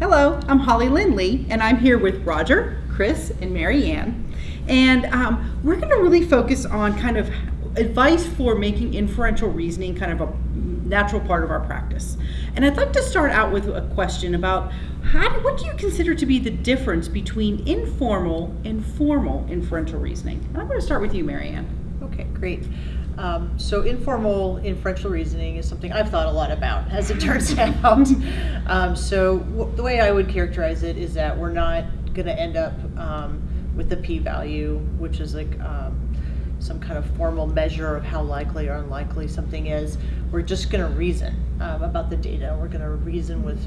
Hello, I'm Holly Lindley, and I'm here with Roger, Chris, and Mary Ann. And um, we're going to really focus on kind of advice for making inferential reasoning kind of a natural part of our practice. And I'd like to start out with a question about how, what do you consider to be the difference between informal and formal inferential reasoning? And I'm going to start with you, Mary Ann. Okay, great. Um, so informal inferential reasoning is something I've thought a lot about, as it turns out. Um, so the way I would characterize it is that we're not going to end up um, with a p-value, which is like um, some kind of formal measure of how likely or unlikely something is. We're just going to reason um, about the data. We're going to reason with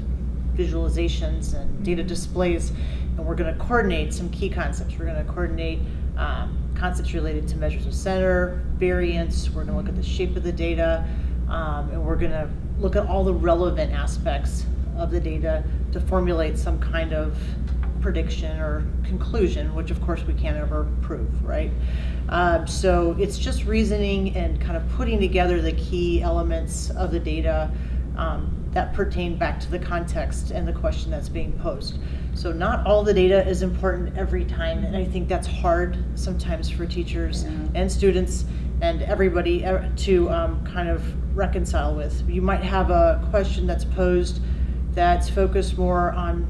visualizations and data displays, and we're going to coordinate some key concepts. We're going to coordinate um, concepts related to measures of center, variance, we're gonna look at the shape of the data, um, and we're gonna look at all the relevant aspects of the data to formulate some kind of prediction or conclusion, which of course we can't ever prove, right? Um, so it's just reasoning and kind of putting together the key elements of the data um, that pertain back to the context and the question that's being posed. So not all the data is important every time, and I think that's hard sometimes for teachers Yeah. and students and everybody uh, to um, kind of reconcile with. You might have a question that's posed that's focused more on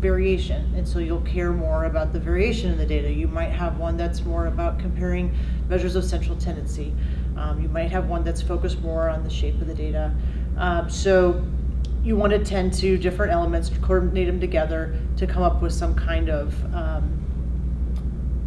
variation, and so you'll care more about the variation in the data. You might have one that's more about comparing measures of central tendency. Um, you might have one that's focused more on the shape of the data. Um, so you want to tend to different elements, coordinate them together to come up with some kind of um,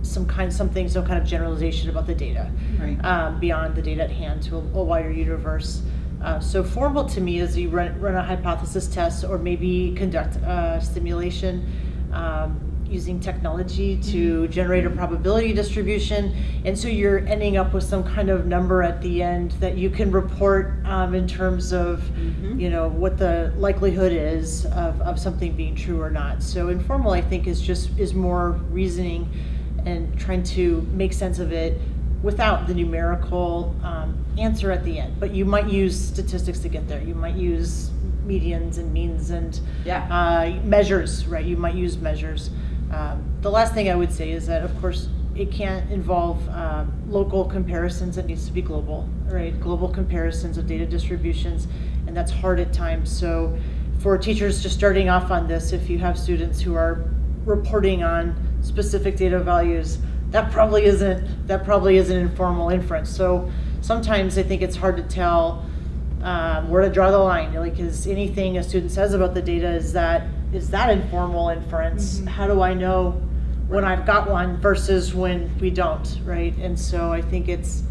some kind something, some kind of generalization about the data Right. um, beyond the data at hand to a, a wider universe. Uh, so formal to me is you run, run a hypothesis test or maybe conduct a simulation um, using technology to generate a probability distribution. And so you're ending up with some kind of number at the end that you can report um, in terms of, Mhm. you know, what the likelihood is of, of something being true or not. So informal, I think, is just is more reasoning and trying to make sense of it without the numerical um, answer at the end. But you might use statistics to get there. You might use medians and means and Yeah. uh, measures, right? You might use measures. Um, the last thing I would say is that, of course, it can't involve um, local comparisons. It needs to be global, right? Global comparisons of data distributions, and that's hard at times. So, for teachers just starting off on this, if you have students who are reporting on specific data values, that probably isn't that probably isn't informal inference. So sometimes I think it's hard to tell um, where to draw the line. Like, is anything a student says about the data is that is that informal inference? Mhm. How do I know when I've got one versus when we don't, right? And so I think it's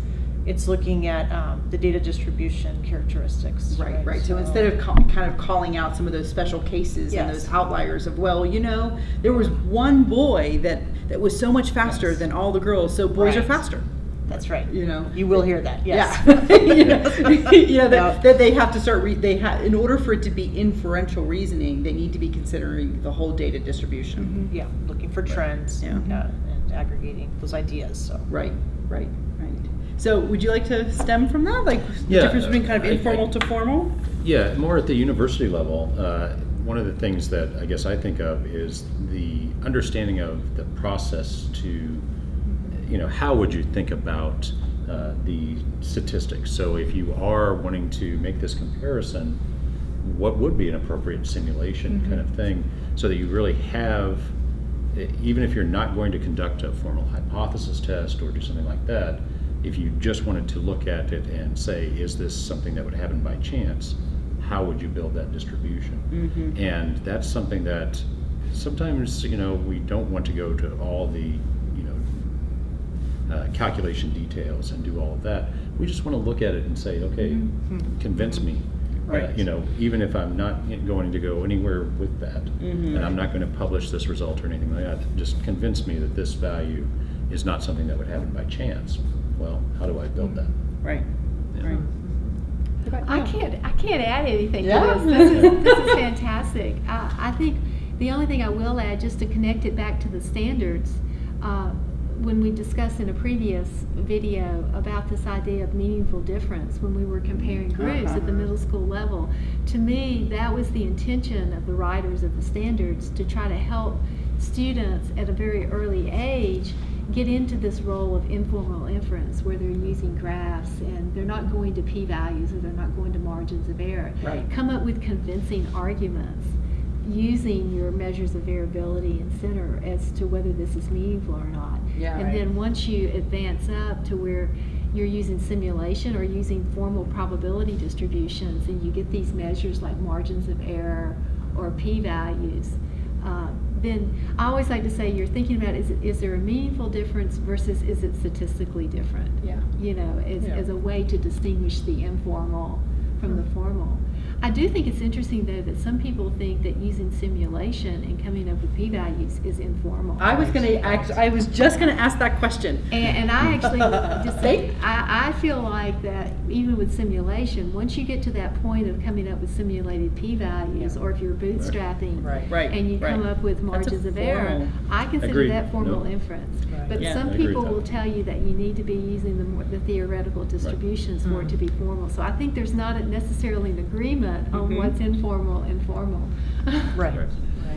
it's looking at um, the data distribution characteristics. Right, right. So instead of kind of calling out some of those special cases and those outliers of, well, you know, there was one boy that that was so much faster Yes. than all the girls, so boys are faster. that's right. You know. You will hear that. Yes. Yeah. you know, you know, that, No. that they have to start. Re- they have in order for it to be inferential reasoning, they need to be considering the whole data distribution. Yeah, looking for trends Yeah. uh, and aggregating those ideas. So. Right, right, right. So, would you like to stem from that, like the Yeah, difference between kind of I- I- informal to formal? Yeah, more at the university level. Uh, one of the things that I guess I think of is the understanding of the process to, you know, how would you think about uh, the statistics? So if you are wanting to make this comparison, what would be an appropriate simulation kind of thing, so that you really have, even if you're not going to conduct a formal hypothesis test or do something like that, if you just wanted to look at it and say, is this something that would happen by chance? How would you build that distribution? Mm-hmm. And that's something that sometimes, you know, we don't want to go to all the, you know, uh, calculation details and do all of that. We just want to look at it and say, okay, convince me. Uh, Right. you know, even if I'm not going to go anywhere with that, Mhm. and I'm not going to publish this result or anything like that, just convince me that this value is not something that would happen by chance. Well, how do I build that? Right, Yeah. right. I can't, I can't add anything Yeah. to this. This is, this is fantastic. I, I think the only thing I will add, just to connect it back to the standards, uh, when we discussed in a previous video about this idea of meaningful difference when we were comparing groups at the middle school level, to me, that was the intention of the writers of the standards to try to help students at a very early age get into this role of informal inference where they're using graphs and they're not going to p-values or they're not going to margins of error. Right. Come up with convincing arguments using your measures of variability and center as to whether this is meaningful or not. Yeah. And Right. then once you advance up to where you're using simulation or using formal probability distributions and you get these measures like margins of error or p-values, uh, then I always like to say you're thinking about is, is there a meaningful difference versus is it statistically different? Yeah. You know, as, Yeah. as a way to distinguish the informal from the mm-hmm. formal. I do think it's interesting though that some people think that using simulation and coming up with p-values is informal. I was gonna act, I was just gonna ask that question. And, and I actually just See? I, I feel like that even with simulation, once you get to that point of coming up with simulated p-values, or if you're bootstrapping, Right. Right, and you come up with margins of error, I consider Agreed. that formal No. inference. Right. But Yeah. some I agree with people will tell you that you need to be using the, more, the theoretical distributions for it hmm. to be formal. So I think there's not a- necessarily an agreement on Mhm. what's informal and formal. Right. Right.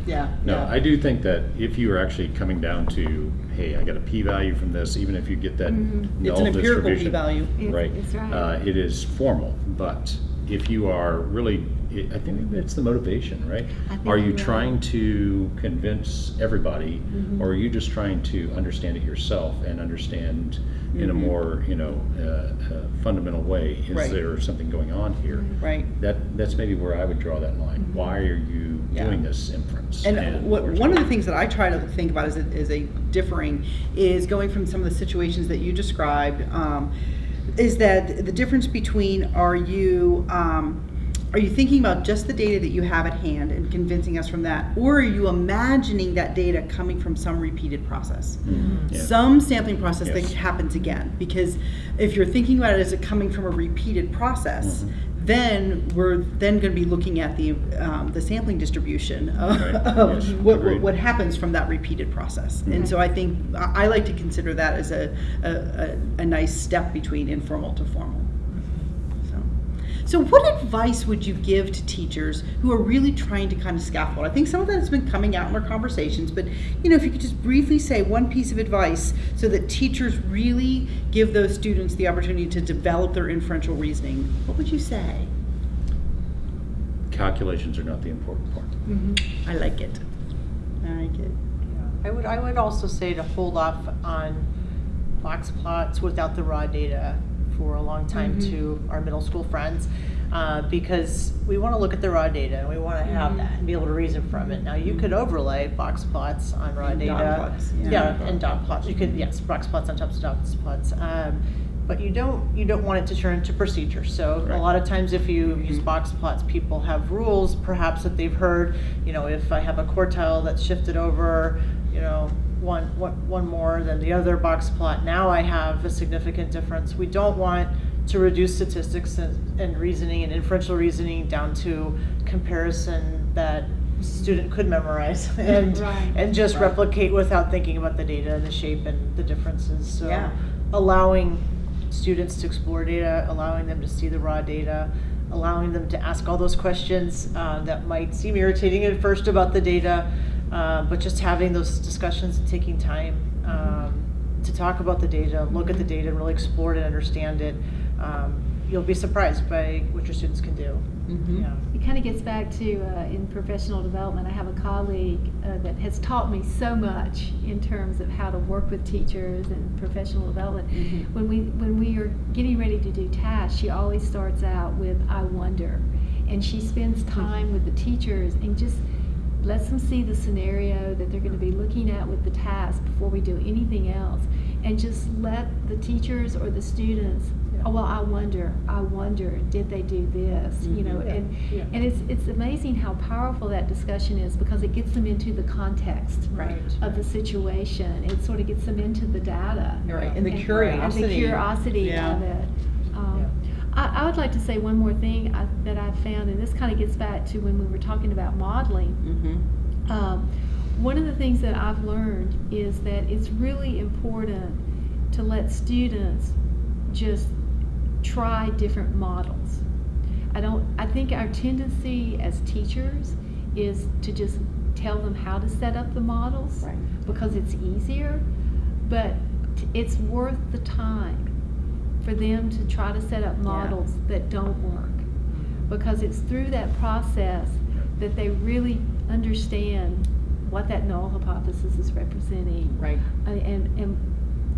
Yeah. No, yeah. I do think that if you are actually coming down to, hey, I got a p-value from this, even if you get that Mhm. null It's an empirical distribution, p-value. It's- right? it's right. Uh, it is formal, but if you are really, I think it's the motivation, right? Are you right. trying to convince everybody, Mhm. or are you just trying to understand it yourself and understand in a Mhm. more, you know, uh, uh, fundamental way? Is Right. there something going on here? Right. That that's maybe where I would draw that line. Why are you Yeah. doing this inference? And what, one of the things that I try to think about is a, as a differing is going from some of the situations that you described, um, is that the difference between are you, um, are you thinking about just the data that you have at hand and convincing us from that, or are you imagining that data coming from some repeated process? Mhm. Yeah. some sampling process Yes. that happens again because if you're thinking about it as it coming from a repeated process Mhm. then we're then going to be looking at the um, the sampling distribution of, Right. of Yes. what, what, what happens from that repeated process and Mhm. so I think I I like to consider that as a, a, a, a nice step between informal to formal so what advice would you give to teachers who are really trying to kind of scaffold? I think some of that has been coming out in our conversations, but you know, if you could just briefly say one piece of advice so that teachers really give those students the opportunity to develop their inferential reasoning, what would you say? Calculations are not the important part. Mm-hmm. I like it. I like it. I would, I would also say to hold off on box plots without the raw data for a long time Mhm. to our middle school friends. Uh, because we wanna look at the raw data and we wanna have Mhm. that and be able to reason from it. Now, you could overlay box plots on raw And data. plots, yeah. Yeah, and dot plots, you could, yes, box plots on top of dot plots. Um, but you don't, you don't want it to turn into procedure. So a lot of times if you use Mhm. box plots, people have rules perhaps that they've heard, you know, if I have a quartile that's shifted over, you know, one, one, one more than the other box plot, now I have a significant difference. We don't want to reduce statistics and, and reasoning and inferential reasoning down to comparison that student could memorize and, Right. and just Right. replicate without thinking about the data and the shape and the differences. So Yeah. allowing students to explore data, allowing them to see the raw data, allowing them to ask all those questions uh, that might seem irritating at first about the data, uh, but just having those discussions and taking time um, to talk about the data, look at the data, and really explore it and understand it. Um, you'll be surprised by what your students can do. Mhm. Yeah. It kind of gets back to uh, in professional development. I have a colleague uh, that has taught me so much in terms of how to work with teachers and professional development. Mhm. When we when we are getting ready to do tasks, she always starts out with "I wonder," and she spends time with the teachers and just lets them see the scenario that they're going to be looking at with the task before we do anything else, and just let the teachers or the students. Oh well, I wonder. I wonder. Did they do this? You mm-hmm. know. Yeah, and yeah. and it's it's amazing how powerful that discussion is because it gets them into the context Right. of the situation. It sort of gets them into the data. Right. And the And- curiosity. And the curiosity Yeah. of it. I, I would like to say one more thing I, that I've found, and this kind of gets back to when we were talking about modeling. Mhm. Um, one of the things that I've learned is that it's really important to let students just try different models. I don't I think our tendency as teachers is to just tell them how to set up the models Right. because it's easier, but t- it's worth the time for them to try to set up models that don't work because it's through that process that they really understand what that null hypothesis is representing Right. uh, and and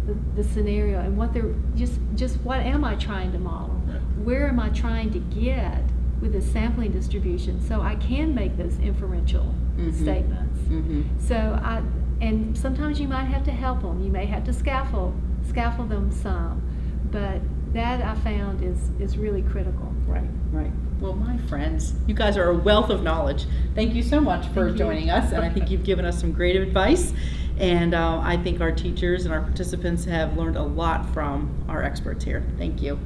the, the scenario and what they're just just what am I trying to model? Where am I trying to get with the sampling distribution so I can make those inferential Mhm. statements? Mm-hmm. So I and sometimes you might have to help them. You may have to scaffold scaffold them some, but that I found is is really critical. Right, right. Well, my friends, you guys are a wealth of knowledge. Thank you so much for joining us, and I think you've given us some great advice. And uh, I think our teachers and our participants have learned a lot from our experts here. Thank you.